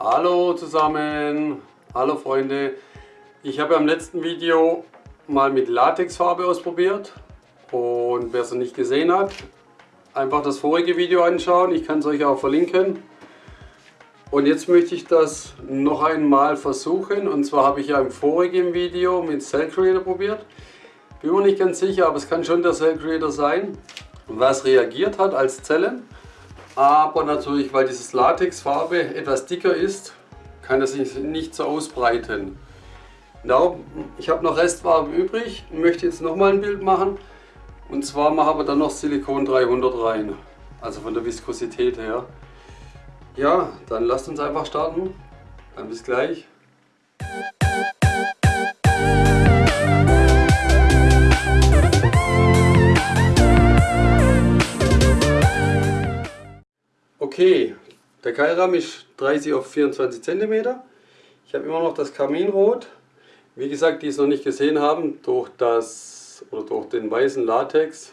Hallo zusammen, hallo Freunde. Ich habe am letzten Video mal mit Latexfarbe ausprobiert und wer es noch nicht gesehen hat, einfach das vorige Video anschauen. Ich kann es euch auch verlinken. Und jetzt möchte ich das noch einmal versuchen und zwar habe ich ja im vorigen Video mit Cell Creator probiert. Bin mir nicht ganz sicher, aber es kann schon der Cell Creator sein, was reagiert hat als Zellen. Aber natürlich, weil dieses Latexfarbe etwas dicker ist, kann es sich nicht so ausbreiten. Darum, ich habe noch Restfarbe übrig und möchte jetzt nochmal ein Bild machen. Und zwar machen wir dann noch Silikon 300 rein. Also von der Viskosität her. Ja, dann lasst uns einfach starten. Dann bis gleich. Okay, der Keilrahmen ist 30 auf 24 cm. Ich habe immer noch das Kaminrot. Wie gesagt, die es noch nicht gesehen haben, durch, das, oder durch den weißen Latex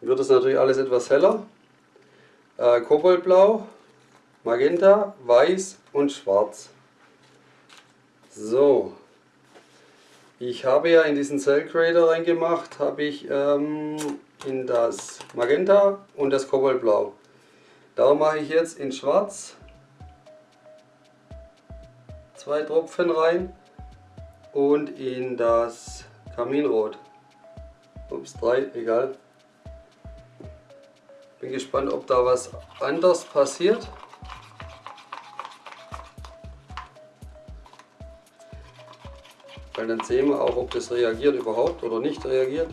wird es natürlich alles etwas heller. Äh, Koboldblau, Magenta, Weiß und Schwarz. So, ich habe ja in diesen Cell Creator reingemacht, habe ich ähm, in das Magenta und das Koboldblau. Darum mache ich jetzt in Schwarz zwei Tropfen rein und in das Kaminrot. Ups, drei, egal. Bin gespannt, ob da was anders passiert. Weil dann sehen wir auch, ob das reagiert überhaupt oder nicht reagiert.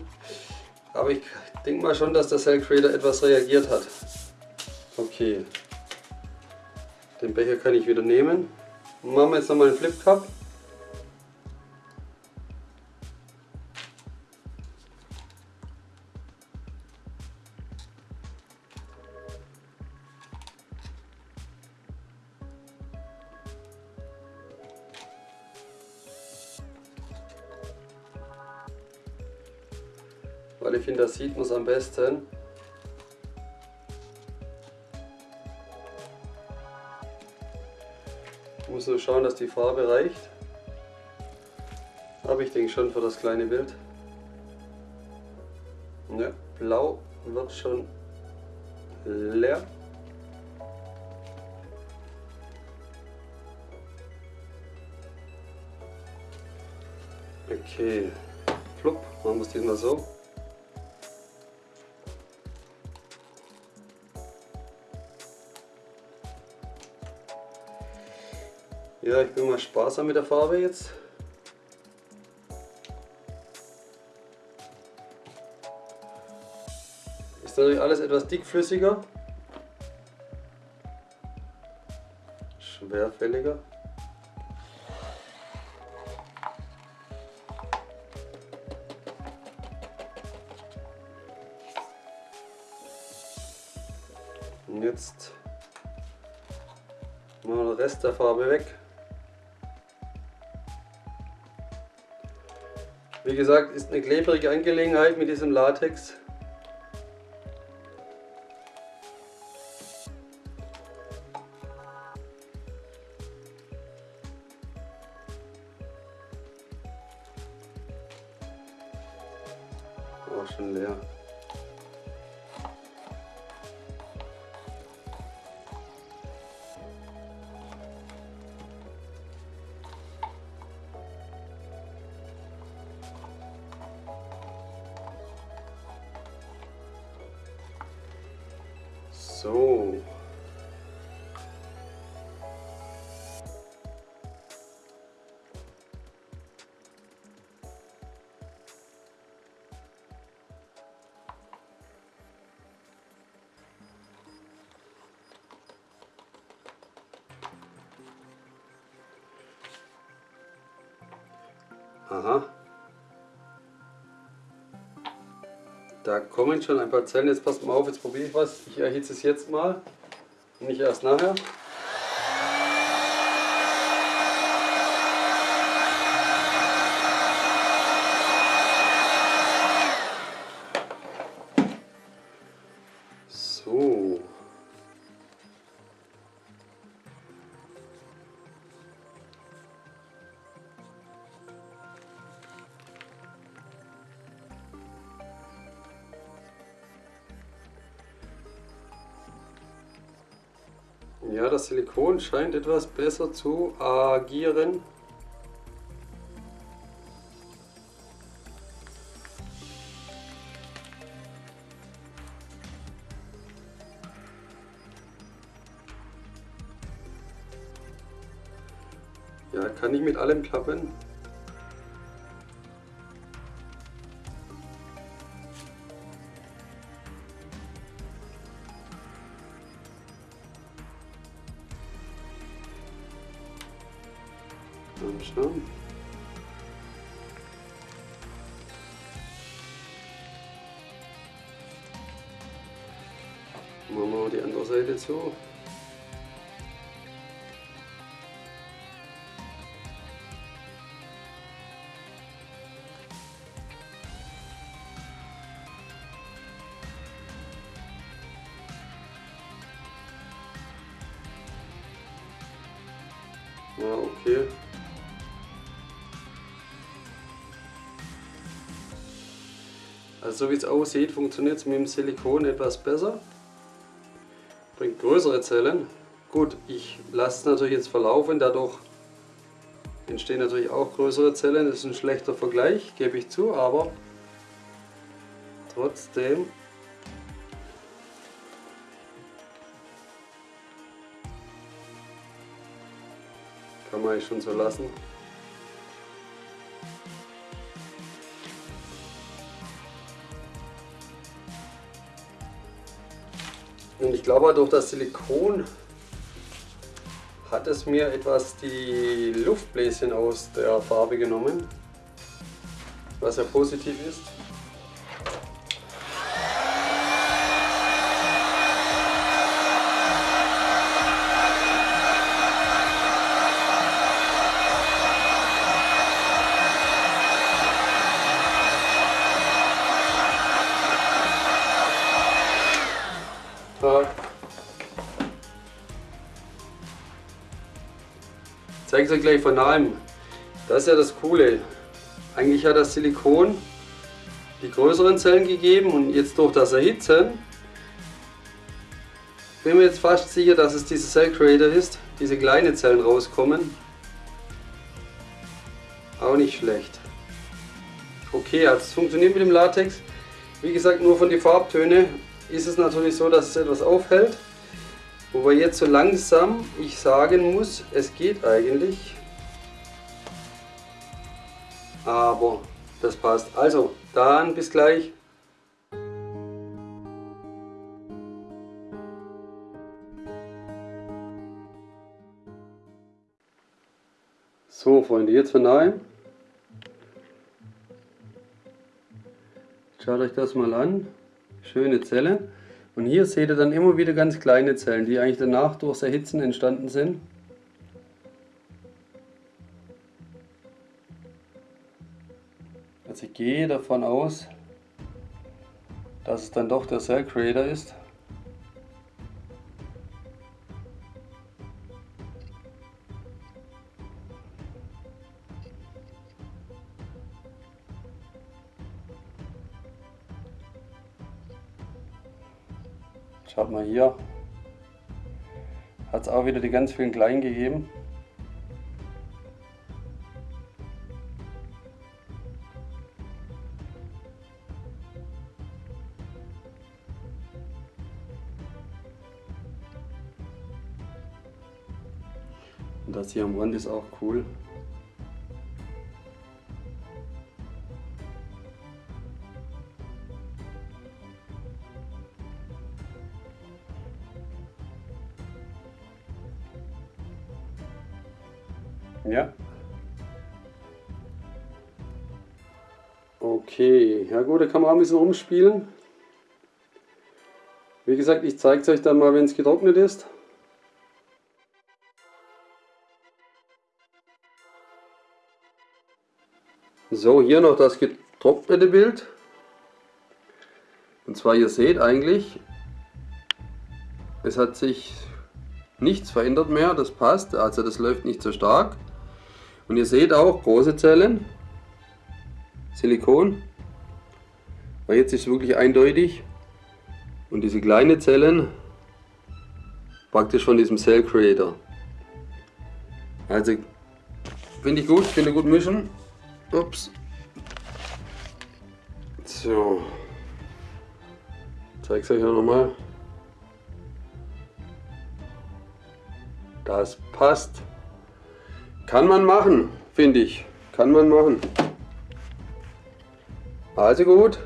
Aber ich denke mal schon, dass der Cell Creator etwas reagiert hat. Okay. Den Becher kann ich wieder nehmen. Machen wir jetzt nochmal einen Flip Cup. Weil ich finde, das sieht man es am besten. Muss nur schauen, dass die Farbe reicht. Aber ich denke schon für das kleine Bild. Ja, blau wird schon leer. Okay, flupp, machen wir es diesmal so. Ja, ich bin mal sparsam mit der Farbe jetzt. Ist natürlich alles etwas dickflüssiger. Schwerfälliger. Und jetzt machen wir den Rest der Farbe weg. Wie gesagt, ist eine klebrige Angelegenheit mit diesem Latex. Auch schon leer. So. Aha. Da kommen schon ein paar Zellen. Jetzt passt mal auf, jetzt probiere ich was. Ich erhitze es jetzt mal, nicht erst nachher. Ja, das Silikon scheint etwas besser zu agieren. Ja, kann nicht mit allem klappen. Mal schauen. Machen wir die andere Seite zu. Also so wie es aussieht, funktioniert es mit dem Silikon etwas besser. Bringt größere Zellen. Gut, ich lasse es natürlich jetzt verlaufen, dadurch entstehen natürlich auch größere Zellen. Das ist ein schlechter Vergleich, gebe ich zu, aber trotzdem kann man eigentlich schon so lassen. Ich glaube, durch das Silikon hat es mir etwas die Luftbläschen aus der Farbe genommen, was ja positiv ist. Zeige es euch gleich von nahem. Das ist ja das Coole. Eigentlich hat das Silikon die größeren Zellen gegeben und jetzt durch das Erhitzen bin mir jetzt fast sicher, dass es dieser Cell Creator ist. Diese kleinen Zellen rauskommen. Auch nicht schlecht. Okay, also es funktioniert mit dem Latex. Wie gesagt, nur von den Farbtönen ist es natürlich so, dass es etwas aufhält. Wobei jetzt so langsam ich sagen muss, es geht eigentlich. Aber das passt. Also, dann bis gleich. So Freunde, jetzt von nahe. Schaut euch das mal an. Schöne Zelle. Und hier seht ihr dann immer wieder ganz kleine Zellen, die eigentlich danach durchs Erhitzen entstanden sind. Also ich gehe davon aus, dass es dann doch der Cell Creator ist. Schaut mal hier. Hat es auch wieder die ganz vielen kleinen gegeben. Und das hier am Rand ist auch cool. Ja. Okay, ja gut, da kann man auch ein bisschen umspielen. Wie gesagt, ich zeige es euch dann mal, wenn es getrocknet ist. So, hier noch das getrocknete Bild. Und zwar, ihr seht eigentlich, es hat sich nichts verändert mehr, das passt, also das läuft nicht so stark. Und ihr seht auch große Zellen, Silikon, weil jetzt ist es wirklich eindeutig. Und diese kleinen Zellen, Praktisch von diesem Cell Creator. Also finde ich gut, finde gut mischen. Ups. So. Zeige es euch auch nochmal. Das passt. Kann man machen, finde ich. Kann man machen. Also gut.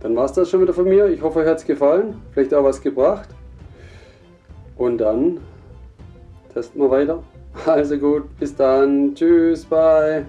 Dann war es das schon wieder von mir. Ich hoffe, euch hat es gefallen. Vielleicht auch was gebracht. Und dann testen wir weiter. Also gut, bis dann. Tschüss, bye.